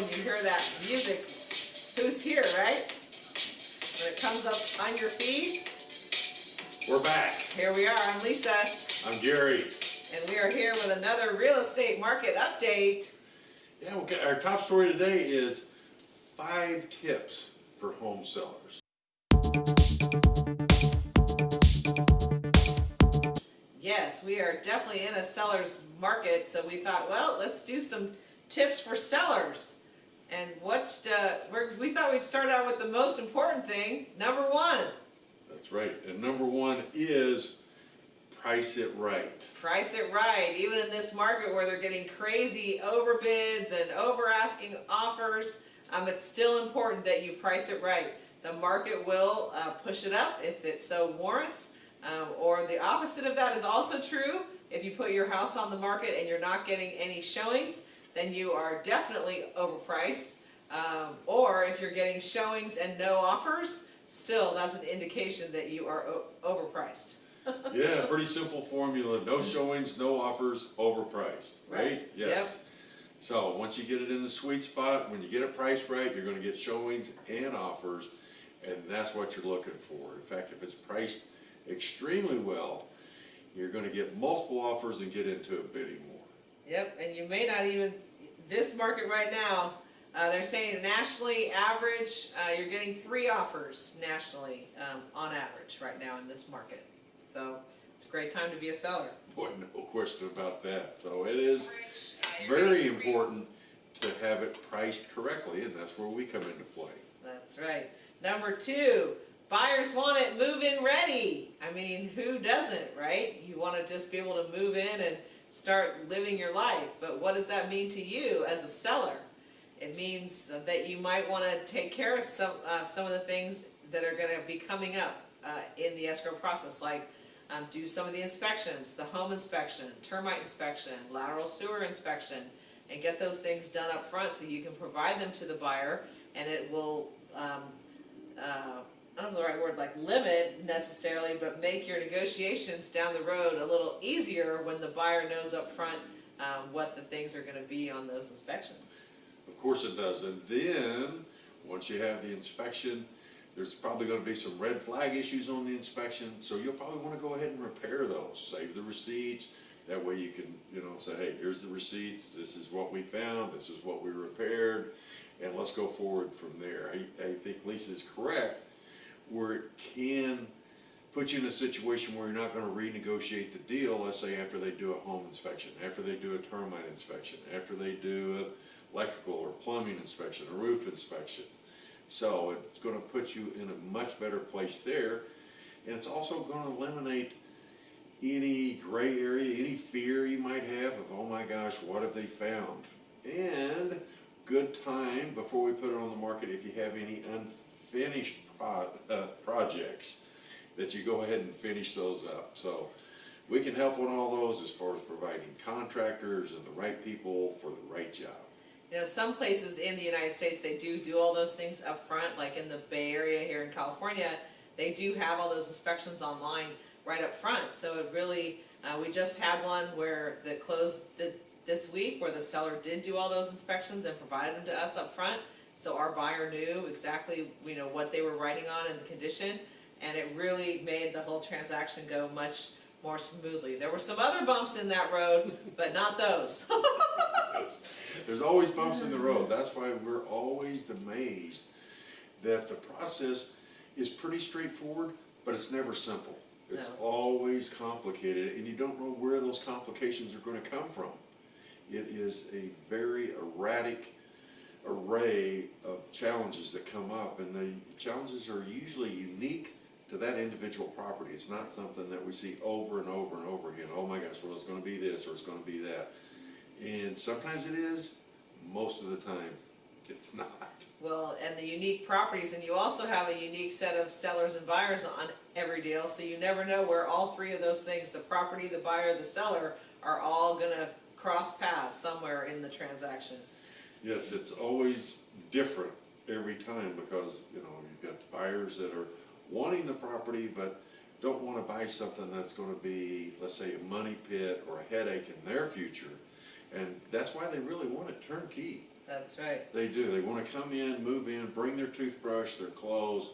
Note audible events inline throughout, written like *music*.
when you hear that music, who's here, right? When it comes up on your feed, We're back. here we are, I'm Lisa, I'm Gary. and we are here with another real estate market update. Yeah, okay, our top story today is five tips for home sellers. Yes, we are definitely in a seller's market, so we thought, well, let's do some tips for sellers. And what, uh, we're, we thought we'd start out with the most important thing, number one, That's right. And number one is price it right. price it right. Even in this market where they're getting crazy overbids and over asking offers, um, it's still important that you price it right. The market will uh, push it up if it so warrants, um, or the opposite of that is also true. If you put your house on the market and you're not getting any showings, then you are definitely overpriced. Um, or if you're getting showings and no offers, still that's an indication that you are overpriced. *laughs* Yeah, pretty simple formula. No showings, no offers, overpriced, right? Right. Yes. So once you get it in the sweet spot, when you get it priced right, you're gonna get showings and offers, and that's what you're looking for. In fact, if it's priced extremely well, you're gonna get multiple offers and get into a bidding war. Yep, and you may not even, this market right now, uh, they're saying nationally average, uh, you're getting three offers nationally, um, on average right now in this market. So it's a great time to be a seller. Boy, no question about that. So it is very important to have it priced correctly, and that's where we come into play. That's right. Number two, buyers want it move-in ready. I mean, who doesn't, right? You want to just be able to move in and start living your life. But what does that mean to you as a seller? It means that you might want to take care of some, uh, some of the things that are going to be coming up uh, in the escrow process, like um, do some of the inspections, the home inspection, termite inspection, lateral sewer inspection, and get those things done up front so you can provide them to the buyer and it will, um, uh, I don't know the right word, like limit necessarily, but make your negotiations down the road a little easier when the buyer knows up front um, what the things are gonna be on those inspections. Of course it does, and then, once you have the inspection, there's probably gonna be some red flag issues on the inspection, so you'll probably wanna go ahead and repair those, save the receipts. That way you can, you know, say, hey, here's the receipts, this is what we found, this is what we repaired, and let's go forward from there. I, I think Lisa is correct, where it can put you in a situation where you're not gonna renegotiate the deal, let's say after they do a home inspection, after they do a termite inspection, after they do an electrical or plumbing inspection, a roof inspection. So it's gonna put you in a much better place there, and it's also gonna eliminate any gray area, any fear you might have of, oh my gosh, what have they found? And good time before we put it on the market, if you have any unfinished pro- uh, projects, that you go ahead and finish those up. So we can help on all those as far as providing contractors and the right people for the right job. You know, some places in the United States, they do do all those things up front, like in the Bay Area here in California, they do have all those inspections online right up front. So it really, uh, we just had one where the closed the, this week where the seller did do all those inspections and provided them to us up front. So our buyer knew exactly, you know, what they were writing on and the condition, and it really made the whole transaction go much more smoothly. There were some other bumps in that road, but not those. *laughs* There's always bumps in the road, that's why we're always amazed that the process is pretty straightforward, but it's never simple. It's No. always complicated, and you don't know where those complications are gonna come from. It is a very erratic array of challenges that come up, and the challenges are usually unique to that individual property. It's not something that we see over and over and over again. Oh my gosh, well, it's gonna be this, or it's gonna be that. And sometimes it is, most of the time, it's *laughs* not. Well, and the unique properties, and you also have a unique set of sellers and buyers on every deal, so you never know where all three of those things, the property, the buyer, the seller, are all gonna cross paths somewhere in the transaction. Yes, it's always different every time because, you know, you've got buyers that are wanting the property but don't wanna buy something that's gonna be, let's say, a money pit or a headache in their future. And that's why they really want it turnkey. That's right. They do. They want to come in, move in, bring their toothbrush, their clothes,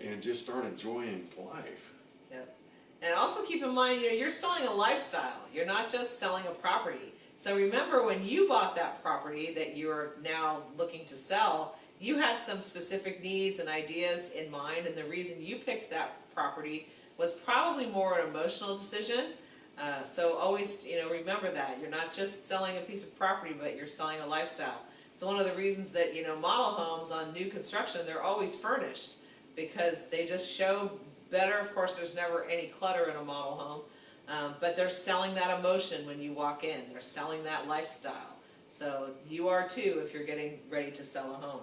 and just start enjoying life. Yep. And also keep in mind, you know, you're selling a lifestyle. You're not just selling a property. So remember when you bought that property that you're now looking to sell, you had some specific needs and ideas in mind, and the reason you picked that property was probably more an emotional decision. Uh, so always, you know, remember that you're not just selling a piece of property, but you're selling a lifestyle. It's one of the reasons that you know model homes on new construction they're always furnished because they just show better. Of course, there's never any clutter in a model home, um, but they're selling that emotion when you walk in. They're selling that lifestyle. So you are too if you're getting ready to sell a home.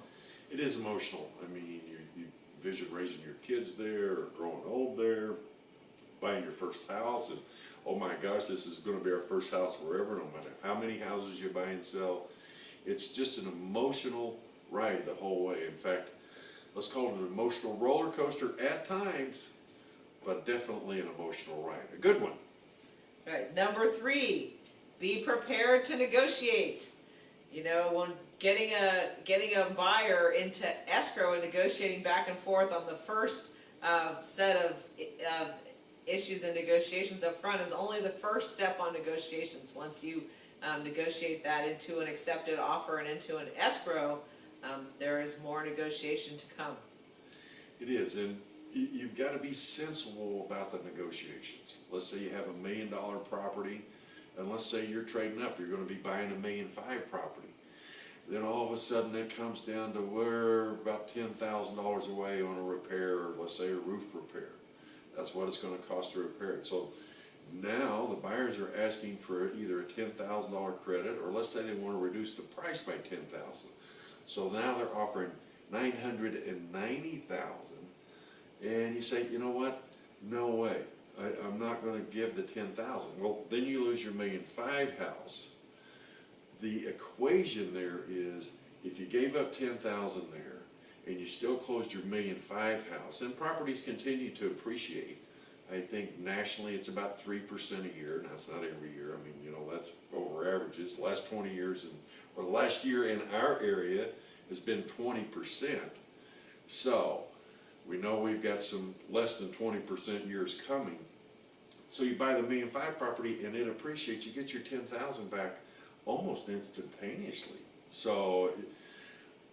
It is emotional. I mean, you, you vision raising your kids there, or growing old there, buying your first house, and oh my gosh, this is going to be our first house forever, no matter how many houses you buy and sell. It's just an emotional ride the whole way. In fact, let's call it an emotional roller coaster at times, but definitely an emotional ride. A good one. Right. Number three, be prepared to negotiate. You know, when getting a getting a buyer into escrow and negotiating back and forth on the first uh, set of uh, issues and negotiations up front is only the first step on negotiations. Once you um, negotiate that into an accepted offer and into an escrow, um, there is more negotiation to come. It is, and you've got to be sensible about the negotiations. Let's say you have a million dollar property, and let's say you're trading up, you're gonna be buying a million five property. Then all of a sudden it comes down to we're about ten thousand dollars away on a repair, or let's say a roof repair. That's what it's gonna cost to repair it. So now the buyers are asking for either a ten thousand dollar credit, or let's say they wanna reduce the price by ten thousand. So now they're offering nine hundred and you say, you know what? No way. I, I'm not gonna give the ten thousand. Well, then you lose your million five house. The equation there is, if you gave up ten thousand there, and you still closed your million five house, and properties continue to appreciate. I think nationally, it's about three percent a year, and that's not every year, I mean, you know, that's over averages, last twenty years, and, or last year in our area has been twenty percent. So, we know we've got some less than twenty percent years coming. So you buy the million five property and it appreciates, you get your ten thousand back almost instantaneously. So,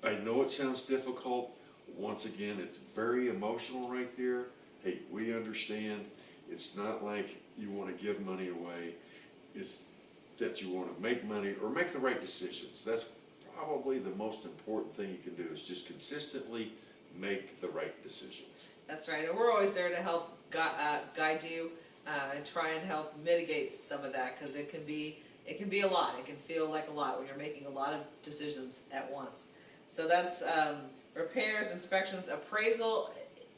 I know it sounds difficult, once again, it's very emotional right there. Hey, we understand, it's not like you wanna give money away, it's that you wanna make money or make the right decisions. That's probably the most important thing you can do, is just consistently make the right decisions. That's right, and we're always there to help gui- uh, guide you uh, and try and help mitigate some of that because it can be it can be a lot. It can feel like a lot when you're making a lot of decisions at once. So that's um, repairs, inspections, appraisal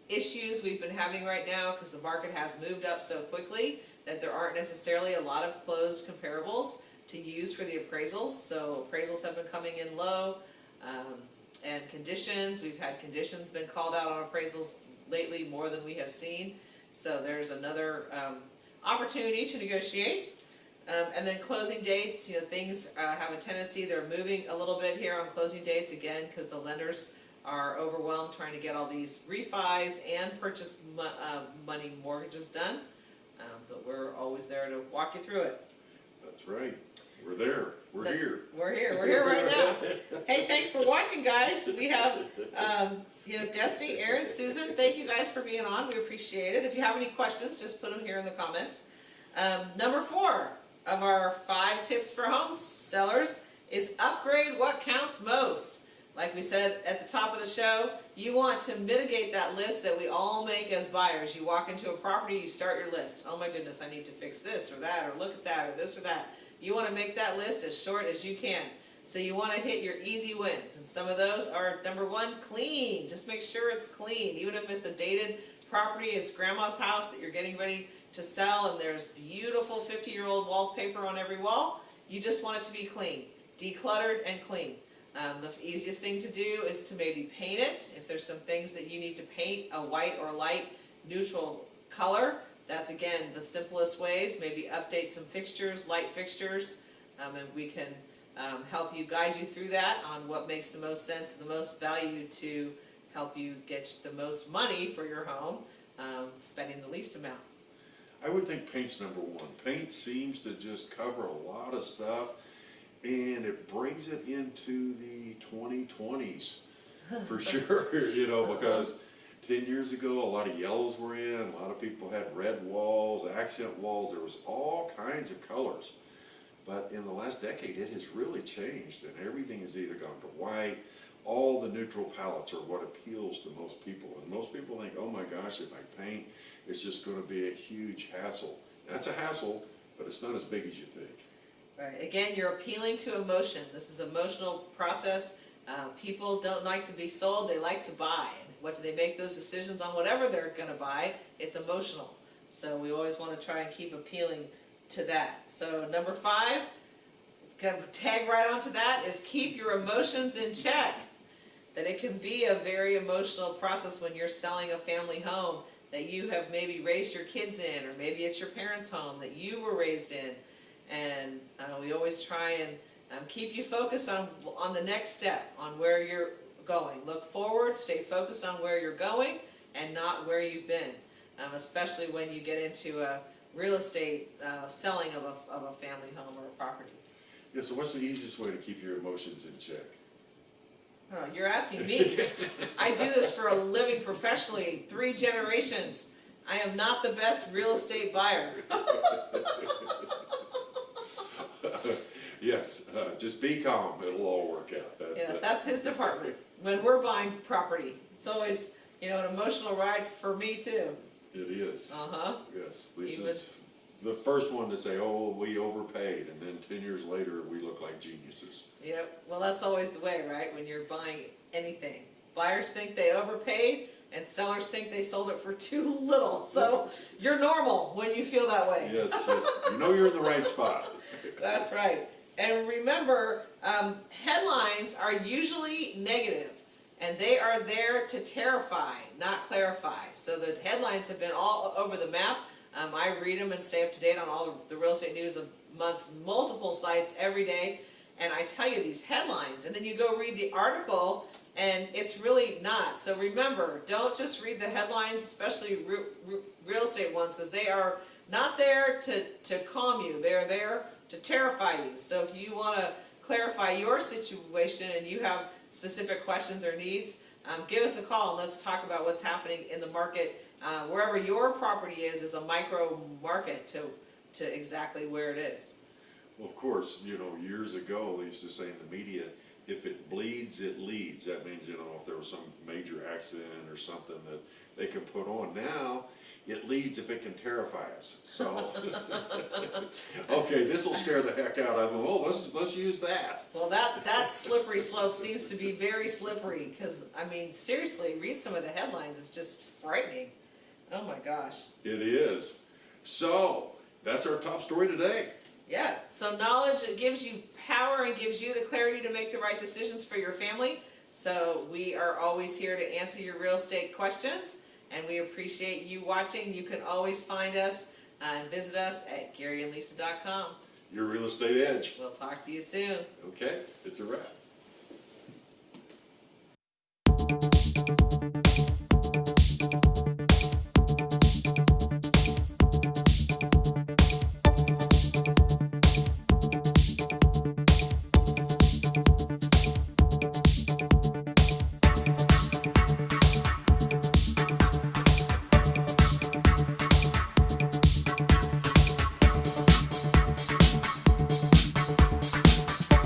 issues we've been having right now because the market has moved up so quickly that there aren't necessarily a lot of closed comparables to use for the appraisals. So appraisals have been coming in low. Um, and conditions, we've had conditions been called out on appraisals lately more than we have seen. So there's another um, opportunity to negotiate. Um, and then closing dates, you know, things uh, have a tendency, they're moving a little bit here on closing dates again because the lenders are overwhelmed trying to get all these refis and purchase mo- uh, money mortgages done. Um, but we're always there to walk you through it. That's right, we're there, we're here. We're here, we're here right now. Hey, thanks for watching, guys. We have, um, you know, Dusty, Aaron, Susan, thank you guys for being on. We appreciate it. If you have any questions, just put them here in the comments. Um, number four of our five tips for home sellers is upgrade what counts most. Like we said at the top of the show, you want to mitigate that list that we all make as buyers. You walk into a property, you start your list. Oh my goodness, I need to fix this or that, or look at that, or this or that. You want to make that list as short as you can. So you want to hit your easy wins. And some of those are number one, clean. Just make sure it's clean. Even if it's a dated property, it's grandma's house that you're getting ready to sell and there's beautiful 50 year old wallpaper on every wall, you just want it to be clean, decluttered and clean. Um, the easiest thing to do is to maybe paint it. If there's some things that you need to paint a white or light neutral color, that's again the simplest ways. Maybe update some fixtures, light fixtures, um, and we can um, help you, guide you through that on what makes the most sense, the most value to help you get the most money for your home, um, spending the least amount. I would think paint's number one. Paint seems to just cover a lot of stuff, and it brings it into the twenty twenties for *laughs* sure. *laughs* You know, because ten years ago, a lot of yellows were in. A lot of people had red walls, accent walls. There was all kinds of colors. But in the last decade, it has really changed, and everything has either gone to white. All the neutral palettes are what appeals to most people, and most people think, "Oh my gosh, if I paint, it's just going to be a huge hassle." That's a hassle, but it's not as big as you think. Right, again, you're appealing to emotion, this is emotional process, uh, people don't like to be sold, they like to buy. What do they make those decisions on whatever they're gonna buy, it's emotional. So we always wanna try and keep appealing to that. So number five, tag right onto that, is keep your emotions in check. That it can be a very emotional process when you're selling a family home that you have maybe raised your kids in, or maybe it's your parents' home that you were raised in. And uh, we always try and um, keep you focused on, on the next step, on where you're going. Look forward, stay focused on where you're going and not where you've been. Um, especially when you get into a real estate uh, selling of a, of a family home or a property. Yeah. So, what's the easiest way to keep your emotions in check? Oh, you're asking me. *laughs* I do this for a living professionally, three generations. I am not the best real estate buyer. *laughs* yes. Uh, just be calm. It'll all work out. That's Yeah, it. that's his department. When we're buying property, it's always, you know, an emotional ride for me too. It is. Uh-huh. Yes, Lisa's the first one to say, "Oh, we overpaid," and then ten years later, we look like geniuses. Yep, well, that's always the way, right, when you're buying anything. Buyers think they overpaid, and sellers think they sold it for too little, so you're normal when you feel that way. Yes, yes. You know you're in the right spot. *laughs* That's right. And remember, um, headlines are usually negative, and they are there to terrify, not clarify. So the headlines have been all over the map. Um, I read them and stay up to date on all the real estate news of amongst multiple sites every day. And I tell you these headlines, and then you go read the article, and it's really not. So remember, don't just read the headlines, especially re- re- real estate ones, because they are not there to, to calm you. They are there to terrify you. So if you want to clarify your situation and you have specific questions or needs, um, give us a call and let's talk about what's happening in the market. Uh, wherever your property is, is a micro market to, to exactly where it is. Well, of course, you know, years ago, they used to say in the media, if it bleeds, it leads. That means, you know, if there was some major accident or something that they can put on. Now, it leads if it can terrify us. So, *laughs* okay, this will scare the heck out of them. Oh, let's, let's use that. Well, that, that slippery slope seems to be very slippery, because, I mean, seriously, read some of the headlines, it's just frightening. Oh my gosh. It is. So, that's our top story today. Yeah, so knowledge, it gives you power and gives you the clarity to make the right decisions for your family. So we are always here to answer your real estate questions, and we appreciate you watching. You can always find us uh, and visit us at GaryandLisa.com. Your real estate edge. We'll talk to you soon. Okay, it's a wrap.